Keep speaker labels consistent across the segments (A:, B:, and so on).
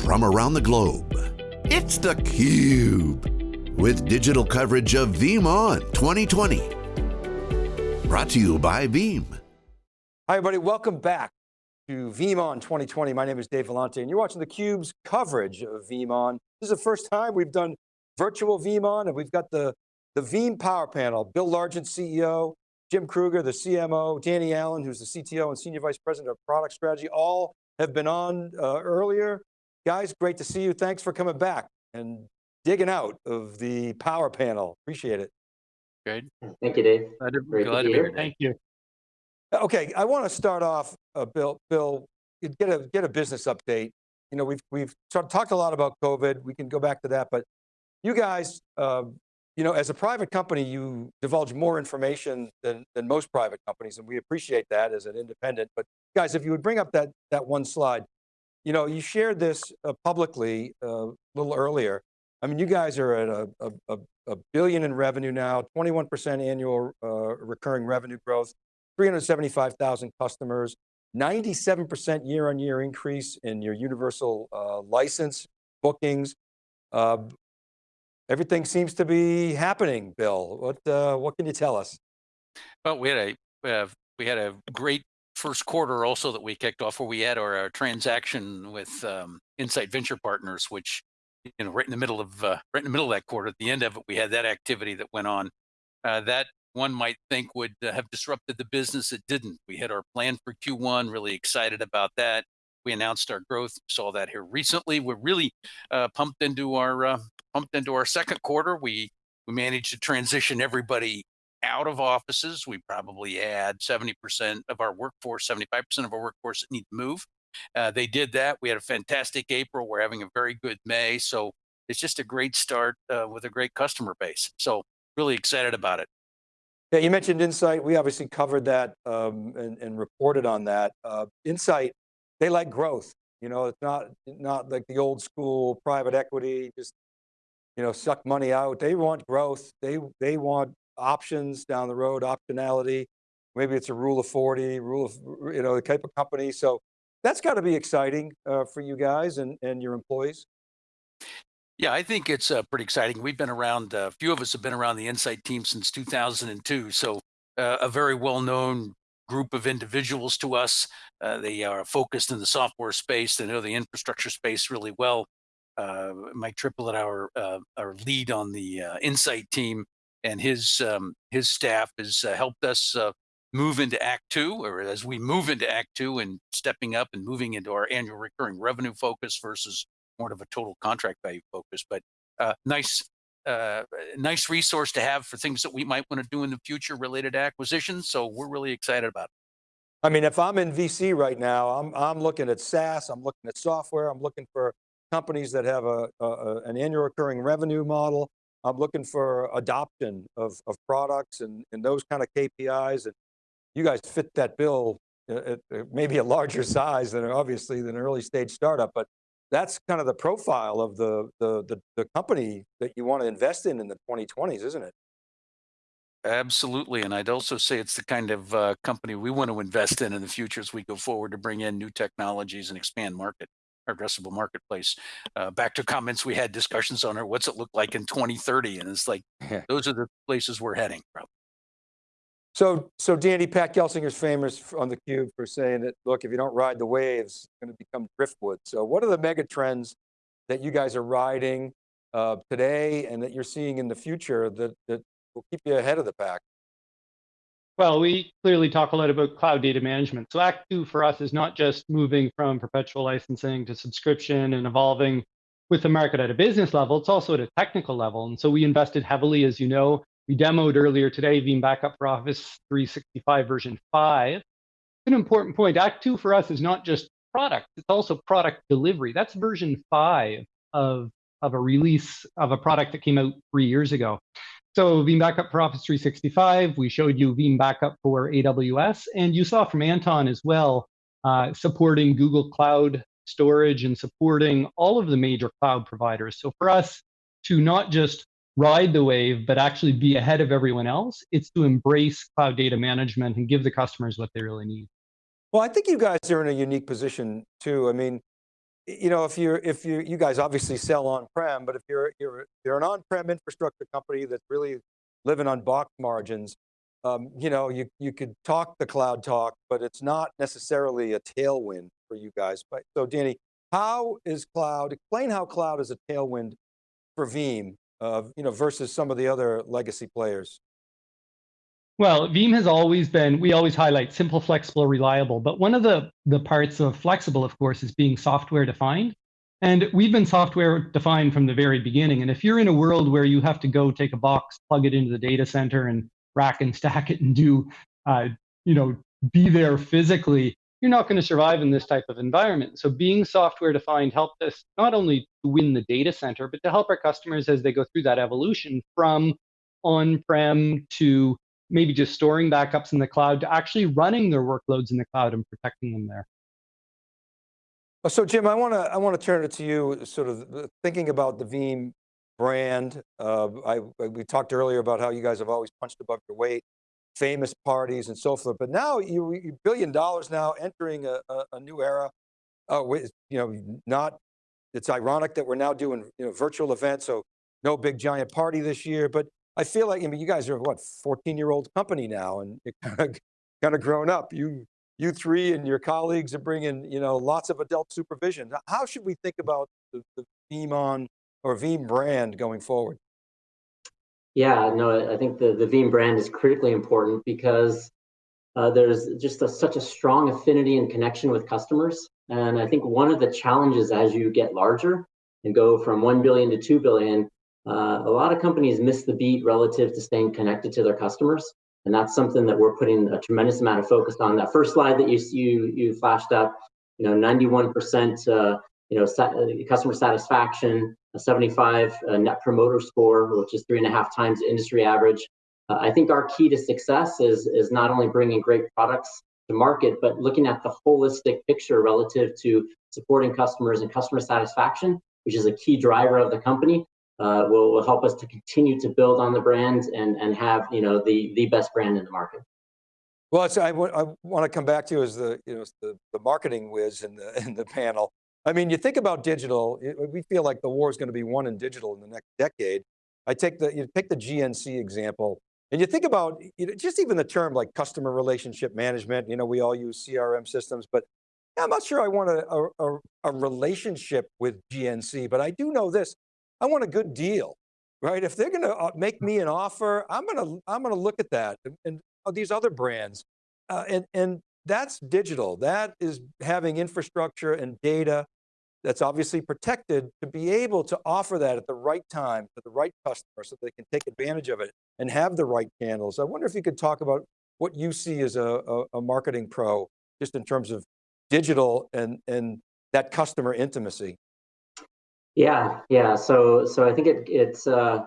A: from around the globe. It's theCUBE, with digital coverage of VeeamON 2020. Brought to you by Veeam.
B: Hi everybody, welcome back to VeeamON 2020. My name is Dave Vellante and you're watching theCUBE's coverage of VeeamON. This is the first time we've done virtual VeeamON and we've got the, the Veeam Power Panel, Bill Largent, CEO, Jim Kruger, the CMO, Danny Allen, who's the CTO and Senior Vice President of Product Strategy, all have been on uh, earlier. Guys, great to see you. Thanks for coming back and digging out of the power panel. Appreciate it.
C: Good.
D: Thank you, Dave.
C: Glad to,
D: Great
C: glad
D: be
C: to be
D: here.
C: here.
E: Thank you.
B: Okay, I want to start off, uh, Bill. Bill, get a get a business update. You know, we've we've sort of talked a lot about COVID. We can go back to that, but you guys, uh, you know, as a private company, you divulge more information than than most private companies, and we appreciate that as an independent. But guys, if you would bring up that that one slide, you know, you shared this uh, publicly uh, a little earlier. I mean, you guys are at a, a, a, billion in revenue now, 21% annual uh, recurring revenue growth, 375,000 customers, 97% year on year increase in your universal uh, license bookings. Uh, everything seems to be happening, Bill. What, uh, what can you tell us?
C: Well, we had a have, we had a great first quarter also that we kicked off where we had our, our transaction with um, Insight Venture Partners, which you know right in the middle of uh, right in the middle of that quarter, at the end of it, we had that activity that went on. Uh, that one might think would uh, have disrupted the business. It didn't. We had our plan for Q1, really excited about that. We announced our growth, saw that here recently. We're really uh, pumped into our uh, pumped into our second quarter. We we managed to transition everybody out of offices. We probably had 70% of our workforce, 75% of our workforce that need to move. Uh, they did that. We had a fantastic April. We're having a very good May. So it's just a great start uh, with a great customer base. So really excited about it.
B: Yeah, you mentioned Insight. We obviously covered that um, and, and, reported on that. Uh, Insight, they like growth. You know, it's not not like the old school private equity, just you know, suck money out. They want growth. They they want options down the road, optionality. Maybe it's a rule of 40, rule of, you know, the type of company. So that's got to be exciting uh, for you guys and, and your employees.
C: Yeah, I think it's uh, pretty exciting. We've been around, a uh, few of us have been around the Insight team since 2002. So uh, a very well-known group of individuals to us. Uh, they are focused in the software space. They know the infrastructure space really well. Uh, Mike Triplett, our uh, our lead on the Insight team, and his um, his staff has helped us move into Act Two, or as we move into Act Two and stepping up and moving into our annual recurring revenue focus versus more of a total contract value focus, but uh, nice, uh, nice resource to have for things that we might want to do in the future related to acquisitions. So we're really excited about it.
B: I mean, if I'm in VC right now, I'm, I'm looking at SaaS, I'm looking at software, I'm looking for companies that have a, a an annual recurring revenue model. I'm looking for adoption of, of products and, and those kind of KPIs. And you guys fit that bill at, at maybe a larger size than obviously than an early stage startup, but that's kind of the profile of the, the, the, the, company that you want to invest in in the 2020s, isn't it?
C: Absolutely, and I'd also say it's the kind of uh, company we want to invest in in the future as we go forward to bring in new technologies and expand market, our addressable marketplace. Uh, back to comments we had discussions on, her, what's it look like in 2030? And it's like, those are the places we're heading, probably.
B: So, so Danny, Pat Gelsinger's famous on the cube for saying that, look, if you don't ride the waves, it's going to become driftwood. So what are the mega trends that you guys are riding uh, today and that you're seeing in the future that, that will keep you ahead of the pack?
E: Well, we clearly talk a lot about cloud data management. So Act Two for us is not just moving from perpetual licensing to subscription and evolving with the market at a business level, it's also at a technical level. And so we invested heavily, as you know, we demoed earlier today Veeam Backup for Office 365 version 5. An important point, Act 2 for us is not just product, it's also product delivery. That's version 5 of, of a release of a product that came out three years ago. So Veeam Backup for Office 365, we showed you Veeam Backup for AWS, and you saw from Anton as well, uh, supporting Google Cloud Storage and supporting all of the major cloud providers. So for us to not just ride the wave, but actually be ahead of everyone else. It's to embrace cloud data management and give the customers what they really need.
B: Well, I think you guys are in a unique position too. I mean, you know, if you're, if you, you guys obviously sell on-prem, but if you're, you're, you're an on-prem infrastructure company that's really living on box margins, um, you know, you, you could talk the cloud talk, but it's not necessarily a tailwind for you guys. But so Danny, how is cloud, explain how cloud is a tailwind for Veeam, uh, you know, versus some of the other legacy players.
E: Well, Veeam has always been, we always highlight simple, flexible, reliable, but one of the, the parts of flexible, of course, is being software defined. And we've been software defined from the very beginning. And if you're in a world where you have to go take a box, plug it into the data center and rack and stack it and do, uh, you know, be there physically, you're not going to survive in this type of environment. So being software defined helped us not only to win the data center, but to help our customers as they go through that evolution from on-prem to maybe just storing backups in the cloud to actually running their workloads in the cloud and protecting them there.
B: So Jim, I want to I want to turn it to you, sort of thinking about the Veeam brand. Uh, I, we talked earlier about how you guys have always punched above your weight, famous parties and so forth, but now you, you billion dollars now entering a, a, a new era. Uh, with, you know, not, it's ironic that we're now doing you know, virtual events, so no big giant party this year, but I feel like, I mean, you guys are what, 14 year old company now and you're kind of, kind of grown up. You, you three and your colleagues are bringing, you know, lots of adult supervision. How should we think about the, the VeeamON or Veeam brand going forward?
D: Yeah, no, I think the, the Veeam brand is critically important because uh, there's just a, such a strong affinity and connection with customers. And I think one of the challenges as you get larger and go from 1 billion to 2 billion, uh, a lot of companies miss the beat relative to staying connected to their customers. And that's something that we're putting a tremendous amount of focus on. That first slide that you you, you flashed up, you know, 91% uh, you know, uh, customer satisfaction, a 75 uh, net promoter score, which is three and a half times industry average. Uh, I think our key to success is, is not only bringing great products to market, but looking at the holistic picture relative to supporting customers and customer satisfaction, which is a key driver of the company, uh, will, will help us to continue to build on the brand and, and have you know, the, the best brand in the market.
B: Well, I, I want to come back to as the, you know, the, the marketing whiz in the, in the panel. I mean, you think about digital, it, we feel like the war is going to be won in digital in the next decade. I take the, you take the GNC example, and you think about you know, just even the term like customer relationship management, you know, we all use CRM systems, but I'm not sure I want a, a, a relationship with GNC, but I do know this, I want a good deal, right? If they're going to uh, make me an offer, I'm going to, I'm going to look at that and, and these other brands. Uh, and, and that's digital. That is having infrastructure and data that's obviously protected to be able to offer that at the right time to the right customer so they can take advantage of it and have the right channels. I wonder if you could talk about what you see as a, a, a marketing pro, just in terms of digital and, and that customer intimacy.
D: Yeah, yeah. So, so I think it, it's uh,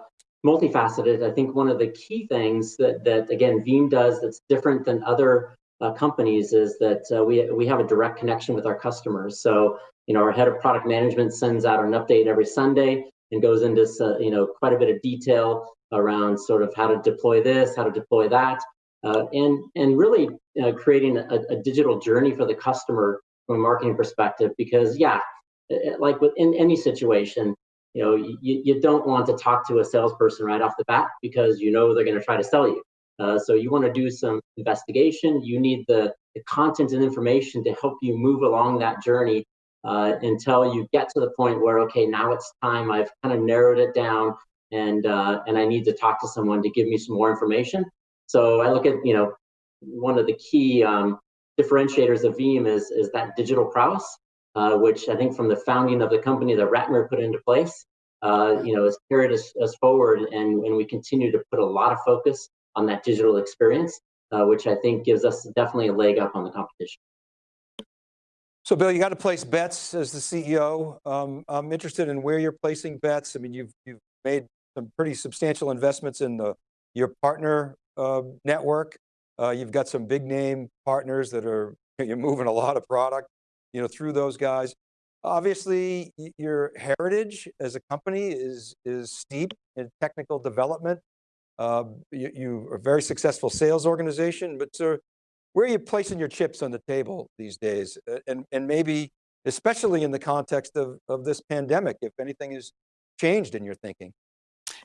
D: multifaceted. I think one of the key things that, that again, Veeam does that's different than other uh, companies is that uh, we, we have a direct connection with our customers. So, you know, our head of product management sends out an update every Sunday and goes into, uh, you know, quite a bit of detail around sort of how to deploy this, how to deploy that, uh, and, and really uh, creating a, a, digital journey for the customer from a marketing perspective. Because yeah, like within any situation, you know, you, you don't want to talk to a salesperson right off the bat because you know they're going to try to sell you. Uh, so you want to do some investigation. You need the, the, content and information to help you move along that journey uh, until you get to the point where, okay, now it's time. I've kind of narrowed it down, and uh, and I need to talk to someone to give me some more information. So I look at you know one of the key um, differentiators of Veeam is is that digital prowess, uh, which I think from the founding of the company that Ratmir put into place. Uh, you know, has carried us, us forward, and, and we continue to put a lot of focus on that digital experience, uh, which I think gives us definitely a leg up on the competition.
B: So Bill, you got to place bets as the CEO. Um, I'm interested in where you're placing bets. I mean, you've, you've made some pretty substantial investments in the, your partner uh, network. Uh, you've got some big name partners that are, you're moving a lot of product you know, through those guys. Obviously, your heritage as a company is, is steep in technical development. Uh, you, you, are a very successful sales organization, but sir, where are you placing your chips on the table these days? And, and maybe especially in the context of, of this pandemic, if anything has changed in your thinking?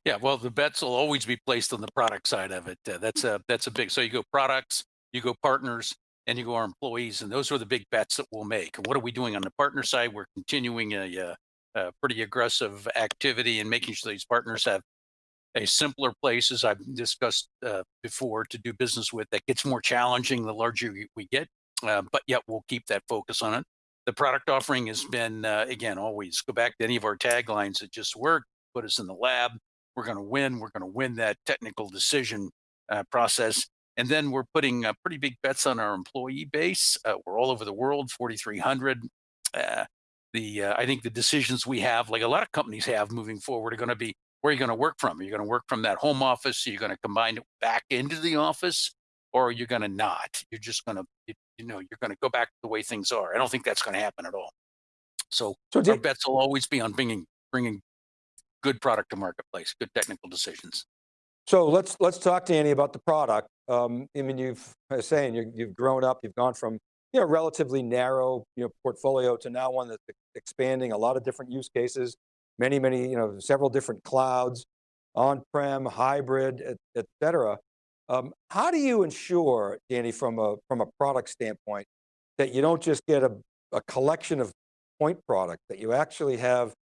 C: Yeah, well, the bets will always be placed on the product side of it. Uh, that's a that's a big. So you go products, you go partners, and you go our employees, and those are the big bets that we'll make. What are we doing on the partner side? We're continuing a, a, a pretty aggressive activity and making sure these partners have a simpler place, as I've discussed uh, before, to do business with. That gets more challenging the larger we get, uh, but yet we'll keep that focus on it. The product offering has been, uh, again, always go back to any of our taglines that just work, put us in the lab, we're going to win. We're going to win that technical decision uh, process. And then we're putting uh, pretty big bets on our employee base. Uh, we're all over the world, 4,300. Uh, the uh, I think the decisions we have, like a lot of companies have moving forward, are going to be where are you going to work from? Are you going to work from that home office? Are you going to combine it back into the office, or are you going to not? You're just going to, you know, you're going to go back to the way things are. I don't think that's going to happen at all. So, so our bets will always be on bringing bringing good product to marketplace, good technical decisions.
B: So let's let's talk to Danny about the product. Um, I mean, you've I saying you you've grown up, you've gone from you know relatively narrow you know portfolio to now one that's expanding a lot of different use cases, many many you know several different clouds, on-prem, hybrid, et, et cetera. Um, how do you ensure, Danny, from a from a product standpoint, that you don't just get a, a collection of point product, that you actually have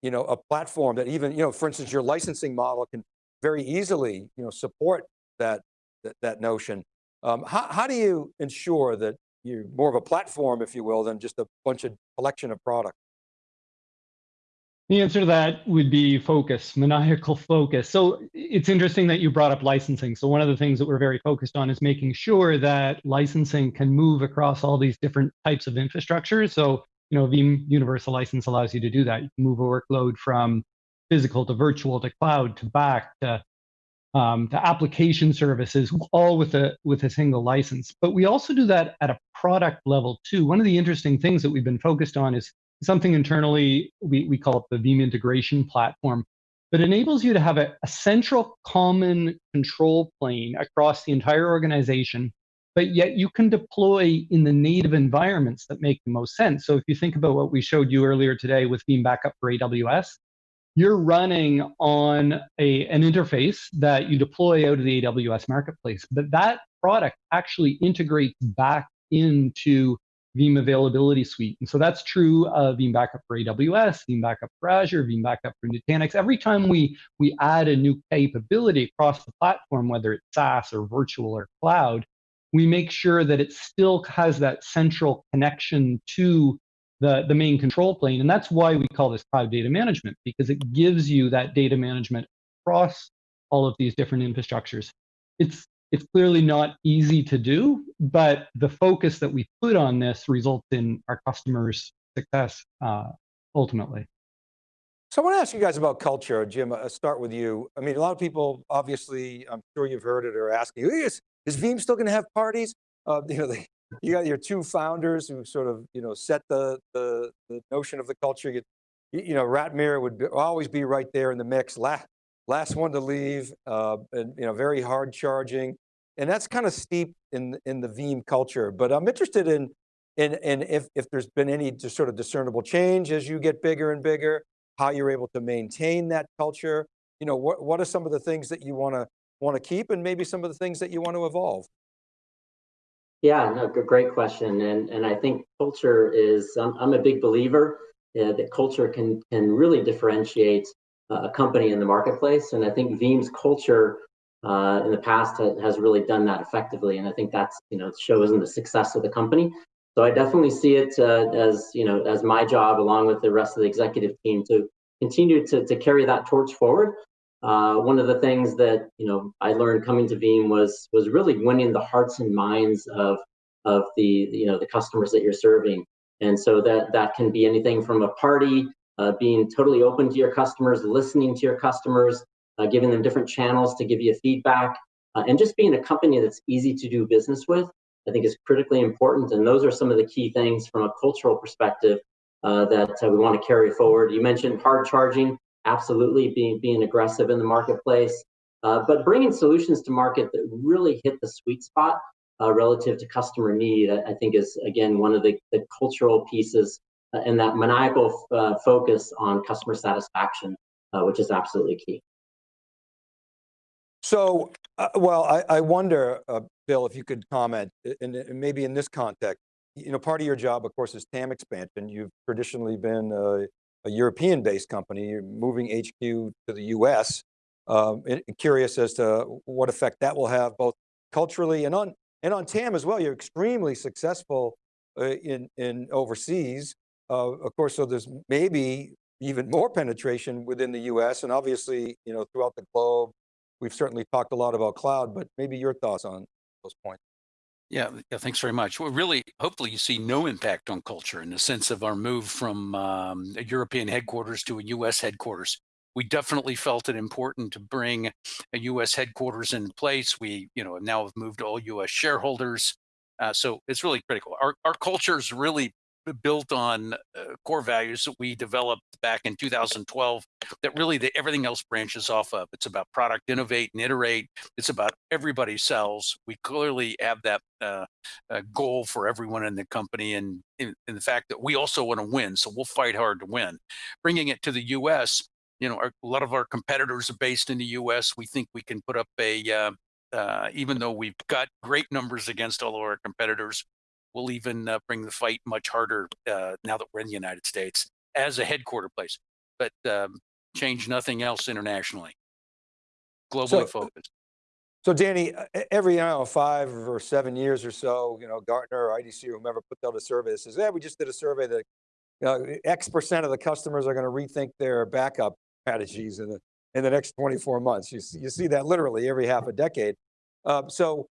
B: you know, a platform that even, you know, for instance, your licensing model can very easily, you know, support that, that, that notion. Um, how, how do you ensure that you're more of a platform, if you will, than just a bunch of collection of products?
E: The answer to that would be focus, maniacal focus. So it's interesting that you brought up licensing. So one of the things that we're very focused on is making sure that licensing can move across all these different types of infrastructure. So you know, Veeam Universal License allows you to do that. You can move a workload from physical to virtual to cloud to back to um, to application services, all with a with a single license. But we also do that at a product level too. One of the interesting things that we've been focused on is something internally we, we call it the Veeam integration platform that enables you to have a, a central common control plane across the entire organization but yet you can deploy in the native environments that make the most sense. So if you think about what we showed you earlier today with Veeam Backup for AWS, you're running on a, an interface that you deploy out of the AWS marketplace, but that product actually integrates back into Veeam Availability Suite. And so that's true of Veeam Backup for AWS, Veeam Backup for Azure, Veeam Backup for Nutanix. Every time we, we add a new capability across the platform, whether it's SaaS or virtual or cloud, we make sure that it still has that central connection to the, the main control plane. And that's why we call this cloud data management, because it gives you that data management across all of these different infrastructures. It's, it's clearly not easy to do, but the focus that we put on this results in our customers' success uh, ultimately.
B: So I want to ask you guys about culture. Jim, I'll start with you. I mean, a lot of people, obviously, I'm sure you've heard it, are asking, is, is Veeam still going to have parties? Uh, you know, they, you got your two founders who sort of, you know, set the, the, the notion of the culture. You, you know, Ratmir would be, always be right there in the mix, last, last one to leave, uh, and, you know, very hard charging. And that's kind of steep in, in the Veeam culture. But I'm interested in, in, in if, if there's been any just sort of discernible change as you get bigger and bigger, how you're able to maintain that culture. You know, what, what are some of the things that you want to want to keep and maybe some of the things that you want to evolve?
D: Yeah, no, great question. And, and I think culture is, I'm, I'm a big believer uh, that culture can, can really differentiate uh, a company in the marketplace. And I think Veeam's culture uh, in the past ha has really done that effectively. And I think that's, you know, shows in the success of the company. So I definitely see it uh, as, you know, as my job along with the rest of the executive team to continue to, to carry that torch forward uh, one of the things that you know I learned coming to Veeam was was really winning the hearts and minds of of the you know the customers that you're serving, and so that that can be anything from a party, uh, being totally open to your customers, listening to your customers, uh, giving them different channels to give you feedback, uh, and just being a company that's easy to do business with. I think is critically important, and those are some of the key things from a cultural perspective uh, that uh, we want to carry forward. You mentioned hard charging absolutely being being aggressive in the marketplace, uh, but bringing solutions to market that really hit the sweet spot uh, relative to customer need, I, think is again one of the, the cultural pieces uh, and that maniacal uh, focus on customer satisfaction, uh, which is absolutely key.
B: So, uh, well, I, I wonder, Bill, if you could comment, and maybe in this context, you know, part of your job, of course, is TAM expansion. You've traditionally been a, European-based company, moving HQ to the US. Um, curious as to what effect that will have both culturally and on and on TAM as well. You're extremely successful uh, in in overseas. Uh, of course, so there's maybe even more penetration within the US and obviously, you know, throughout the globe. We've certainly talked a lot about cloud, but maybe your thoughts on those points.
C: Yeah, yeah, thanks very much. Well, really, hopefully you see no impact on culture in the sense of our move from um, a European headquarters to a US headquarters. We definitely felt it important to bring a US headquarters in place. We, you know, now have moved all US shareholders. Uh, so it's really critical. Our, our culture is really built on uh, core values that we developed back in 2012 that really the, everything else branches off of. It's about product innovate and iterate. It's about everybody sells. We clearly have that uh, uh, goal for everyone in the company and in, in the fact that we also want to win. So we'll fight hard to win. Bringing it to the US, you know, our, a lot of our competitors are based in the US. We think we can put up a, uh, uh, even though we've got great numbers against all of our competitors, we'll even uh, bring the fight much harder uh, now that we're in the United States as a headquarter place, but um, change nothing else internationally, globally
B: So,
C: focused.
B: so Danny, uh, every, I don't know, five or seven years or so, you know, Gartner or IDC or whomever put out a survey that says, yeah, we just did a survey that uh, X percent of the customers are going to rethink their backup strategies in the, in the next 24 months. You see, you see that literally every half a decade. Um, so,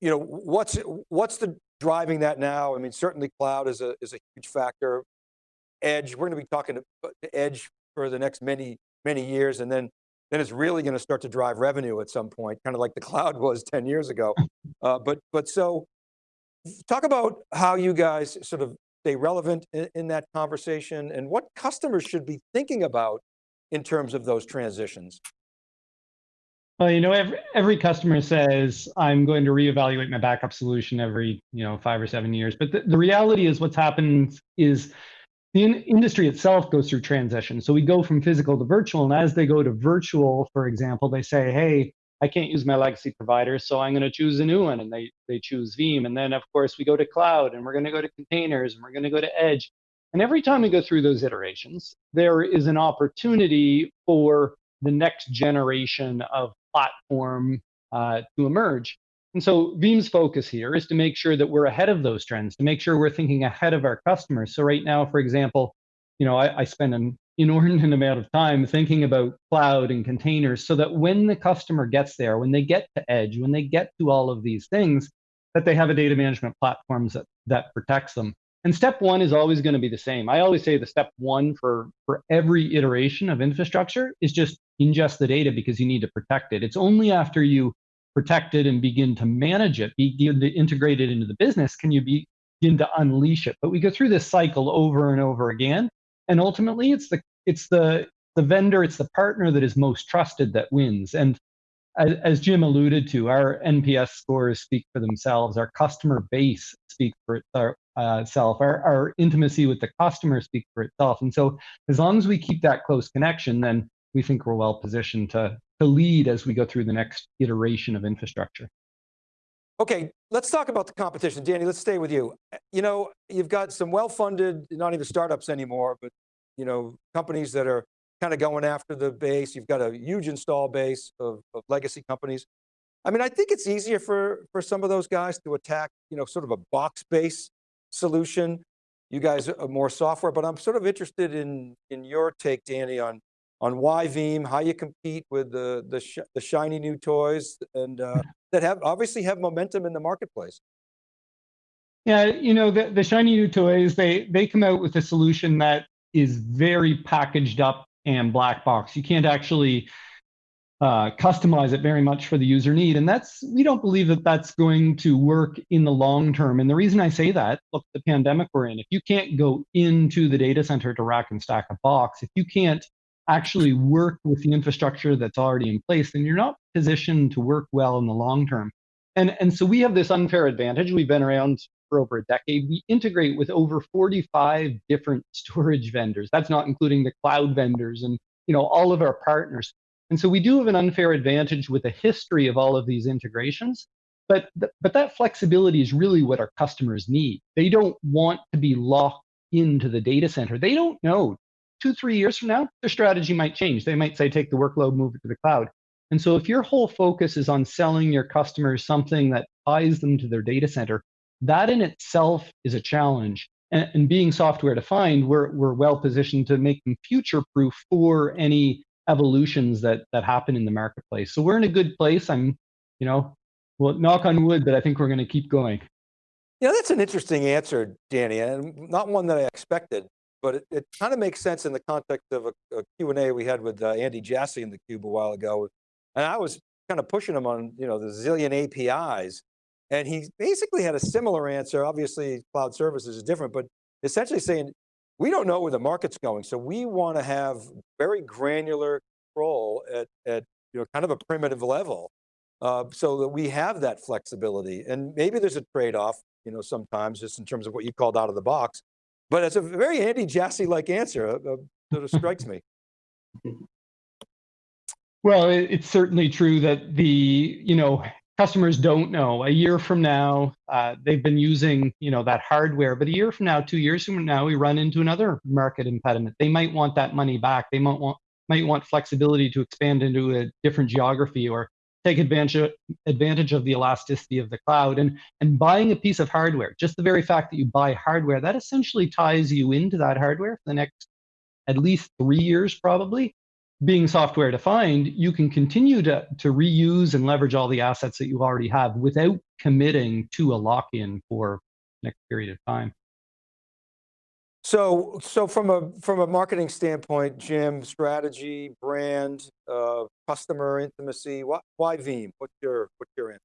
B: you know, what's, what's the driving that now? I mean, certainly cloud is a, is a huge factor. Edge, we're going to be talking to edge for the next many, many years. And then, then it's really going to start to drive revenue at some point, kind of like the cloud was 10 years ago. Uh, but, but so talk about how you guys sort of stay relevant in, in that conversation and what customers should be thinking about in terms of those transitions.
E: Well, you know, every, every customer says, I'm going to reevaluate my backup solution every, you know, five or seven years. But the, the reality is what's happened is the in industry itself goes through transition. So we go from physical to virtual. And as they go to virtual, for example, they say, hey, I can't use my legacy provider, so I'm going to choose a new one. And they, they choose Veeam. And then, of course, we go to cloud and we're going to go to containers and we're going to go to edge. And every time we go through those iterations, there is an opportunity for the next generation of platform uh, to emerge. And so Veeam's focus here is to make sure that we're ahead of those trends, to make sure we're thinking ahead of our customers. So right now, for example, you know, I, I spend an inordinate amount of time thinking about cloud and containers so that when the customer gets there, when they get to edge, when they get to all of these things, that they have a data management platform that, that protects them. And step one is always going to be the same. I always say the step one for, for every iteration of infrastructure is just ingest the data because you need to protect it. It's only after you protect it and begin to manage it, begin to integrate it into the business, can you begin to unleash it. But we go through this cycle over and over again. And ultimately it's the it's the the vendor, it's the partner that is most trusted that wins. And as, as Jim alluded to, our NPS scores speak for themselves. Our customer base speaks for itself. Uh, our, our intimacy with the customer speaks for itself. And so as long as we keep that close connection, then we think we're well positioned to, to lead as we go through the next iteration of infrastructure.
B: Okay, let's talk about the competition. Danny, let's stay with you. You know, you've got some well-funded, not even startups anymore, but you know, companies that are kind of going after the base. You've got a huge install base of, of legacy companies. I mean, I think it's easier for, for some of those guys to attack, you know, sort of a box-based solution. You guys are more software, but I'm sort of interested in, in your take, Danny, on, on why Veeam, how you compete with the, the, sh the shiny new toys and uh, that have obviously have momentum in the marketplace.
E: Yeah, you know, the, the shiny new toys, they, they come out with a solution that is very packaged up and black box. You can't actually uh, customize it very much for the user need. And that's, we don't believe that that's going to work in the long term. And the reason I say that, look, the pandemic we're in, if you can't go into the data center to rack and stack a box, if you can't actually work with the infrastructure that's already in place, then you're not positioned to work well in the long term. And, and so we have this unfair advantage. We've been around for over a decade. We integrate with over 45 different storage vendors. That's not including the cloud vendors and you know all of our partners. And so we do have an unfair advantage with a history of all of these integrations. But, th- but that flexibility is really what our customers need. They don't want to be locked into the data center. They don't know. Two, three years from now, their strategy might change. They might say, take the workload, move it to the cloud. And so if your whole focus is on selling your customers something that ties them to their data center, that in itself is a challenge. And, and being software defined, we're, we're well positioned to make them future proof for any evolutions that, that happen in the marketplace. So we're in a good place. I'm, you know, well, knock on wood, but I think we're going to keep going.
B: Yeah, that's an interesting answer, Danny, and not one that I expected, but it, it kind of makes sense in the context of a, a Q&A we had with uh, Andy Jassy in the Cube a while ago. And I was kind of pushing him on, you know, the zillion APIs. And he basically had a similar answer. Obviously, cloud services is different, but essentially saying, we don't know where the market's going. So we want to have very granular control at, at you know, kind of a primitive level uh, so that we have that flexibility. And maybe there's a trade-off, you know, sometimes just in terms of what you called out of the box, but it's a very Andy Jassy-like answer uh, uh, that strikes me.
E: Well, it's certainly true that the, you know, customers don't know. A year from now, uh, they've been using, you know, that hardware, but a year from now, two years from now, we run into another market impediment. They might want that money back. They might want might want flexibility to expand into a different geography or take advantage advantage of the elasticity of the cloud and and buying a piece of hardware just the very fact that you buy hardware that essentially ties you into that hardware for the next at least three years probably being software defined, you can continue to, to reuse and leverage all the assets that you already have without committing to a lock-in for next period of time.
B: So, so from a from a marketing standpoint, Jim, strategy, brand, uh, customer intimacy, why, why Veeam? What's your what's answer?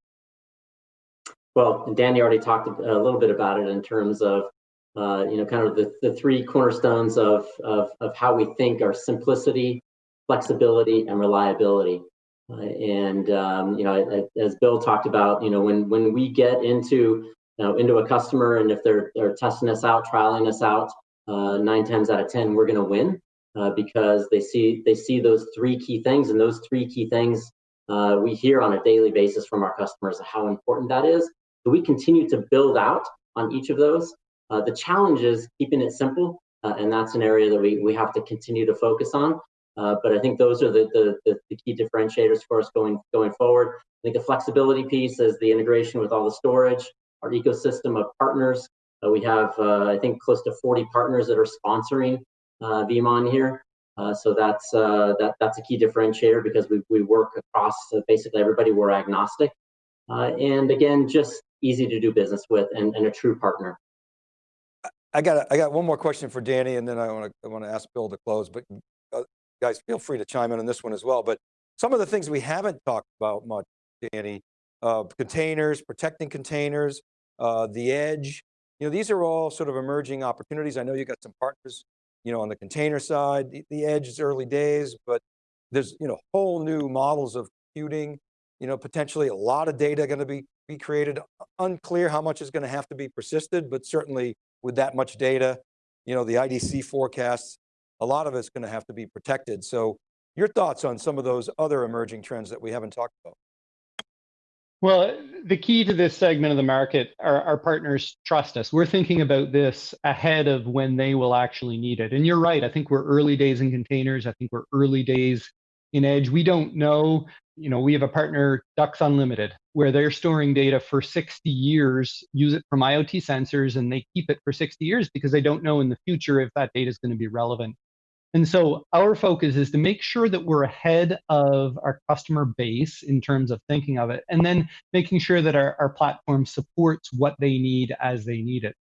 D: Well, Danny already talked a little bit about it in terms of uh, you know kind of the, the three cornerstones of, of how we think are simplicity, flexibility and reliability. Uh, and um, you know, as Bill talked about, you know, when when we get into into a customer and if they're they're testing us out, trialing us out, uh, nine times out of ten, we're going to win uh, because they see they see those three key things, and those three key things uh, we hear on a daily basis from our customers how important that is. So we continue to build out on each of those. Uh, the challenge is keeping it simple, uh, and that's an area that we we have to continue to focus on. Uh, but I think those are the, the, the, the, key differentiators for us going, going forward. I think the flexibility piece is the integration with all the storage, our ecosystem of partners. Uh, we have, uh, I think, close to 40 partners that are sponsoring uh, VeeamON here. Uh, so that's uh, that that's a key differentiator because we, we work across basically everybody. We're agnostic, and again, just easy to do business with and, and a true partner.
B: I got I got one more question for Danny, and then I want to I want to ask Bill to close. But guys feel free to chime in on this one as well, but some of the things we haven't talked about much, Danny, uh, containers, protecting containers, uh, the edge, you know, these are all sort of emerging opportunities. I know you got some partners, you know, on the container side, the, the edge is early days, but there's, you know, whole new models of computing, you know, potentially a lot of data going to be, be created. Unclear how much is going to have to be persisted, but certainly with that much data, you know, the IDC forecasts a lot of it's going to have to be protected. So your thoughts on some of those other emerging trends that we haven't talked about?
E: Well, the key to this segment of the market, our, our, partners trust us. We're thinking about this ahead of when they will actually need it. And you're right, I think we're early days in containers. I think we're early days in Edge. We don't know, you know, we have a partner, Ducks Unlimited, where they're storing data for 60 years, use it from IoT sensors, and they keep it for 60 years because they don't know in the future if that data is going to be relevant. And so our focus is to make sure that we're ahead of our customer base in terms of thinking of it, and then making sure that our, our platform supports what they need as they need it.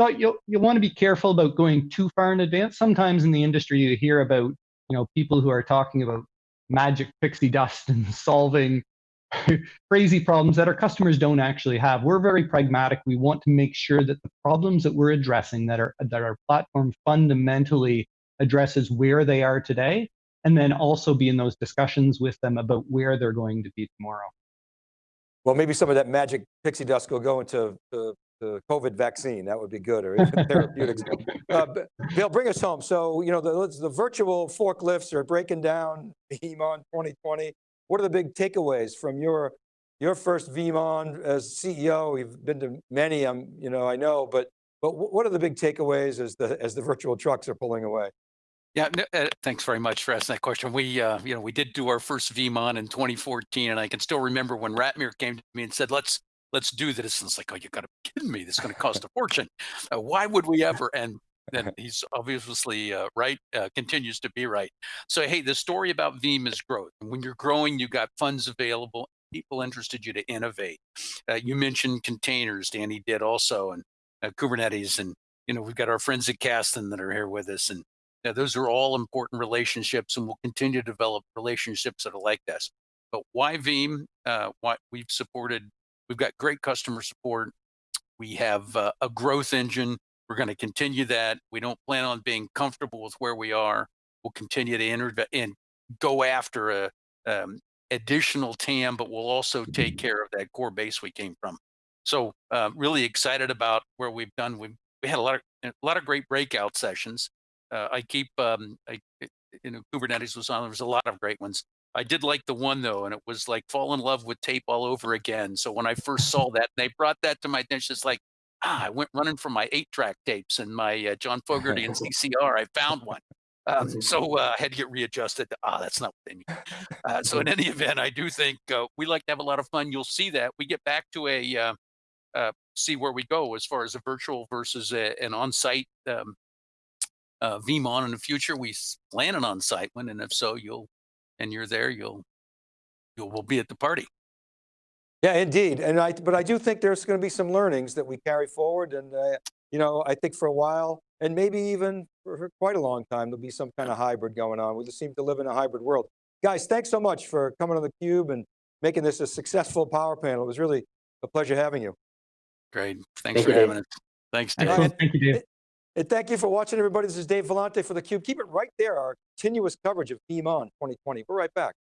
E: So you'll, you'll want to be careful about going too far in advance. Sometimes in the industry, you hear about you know people who are talking about magic pixie dust and solving crazy problems that our customers don't actually have. We're very pragmatic. We want to make sure that the problems that we're addressing, that, are, that our platform fundamentally addresses where they are today, and then also be in those discussions with them about where they're going to be tomorrow.
B: Well, maybe some of that magic pixie dust will go into the COVID vaccine. That would be good, or even therapeutics. Uh, Bill, bring us home. So, you know, the, the virtual forklifts are breaking down VeeamON 2020. What are the big takeaways from your your first VeeamON as CEO? You've been to many, um, you know, I know, but but wh- what are the big takeaways as the as the virtual trucks are pulling away?
C: Yeah, no, uh, thanks very much for asking that question. We, uh, you know, we did do our first VeeamON in 2014, and I can still remember when Ratmir came to me and said, "Let's let's do this." And it's like, "Oh, you got to be kidding me! This is going to cost a fortune. Uh, why would we ever?" And then he's obviously uh, right, uh, continues to be right. So, hey, the story about Veeam is growth. When you're growing, you've got funds available, people interested you to innovate. Uh, you mentioned containers, Danny did also, and uh, Kubernetes, and you know, we've got our friends at Kasten that are here with us, and yeah, those are all important relationships, and we'll continue to develop relationships that are like this. But why Veeam? Uh, why we've supported, we've got great customer support. We have uh, a growth engine. We're going to continue that. We don't plan on being comfortable with where we are. We'll continue to enter and go after a um, additional TAM, but we'll also take care of that core base we came from. So uh, really excited about where we've done. We we had a lot of a lot of great breakout sessions uh, I keep, um, I, you know, Kubernetes was on. There was a lot of great ones. I did like the one though, and it was like fall in love with tape all over again. So when I first saw that, they brought that to my attention. It's like, ah, I went running for my eight-track tapes and my uh, John Fogerty and CCR. I found one. Um, so uh, I had to get readjusted. To, ah, that's not what they mean. Uh, so in any event, I do think uh, we like to have a lot of fun. You'll see that we get back to a uh, uh, see where we go as far as a virtual versus a, an on-site um, uh, VeeamON in the future. We s- plan an on-site one, and if so, you'll and you're there, you'll you'll be at the party.
B: Yeah, indeed. And I, but I do think there's going to be some learnings that we carry forward. And, uh, you know, I think for a while, and maybe even for, for quite a long time, there'll be some kind of hybrid going on. We just seem to live in a hybrid world. Guys, thanks so much for coming on the Cube and making this a successful power panel. It was really a pleasure having you.
C: Great. Thanks
D: Thank
C: for
D: you, Dave.
C: having us. Thanks, Dave.
B: All right.
E: Excellent. Thank you, Dave.
B: And thank you for watching, everybody. This is Dave Vellante for theCUBE. Keep it right there, our continuous coverage of VeeamON 2020. We're right back.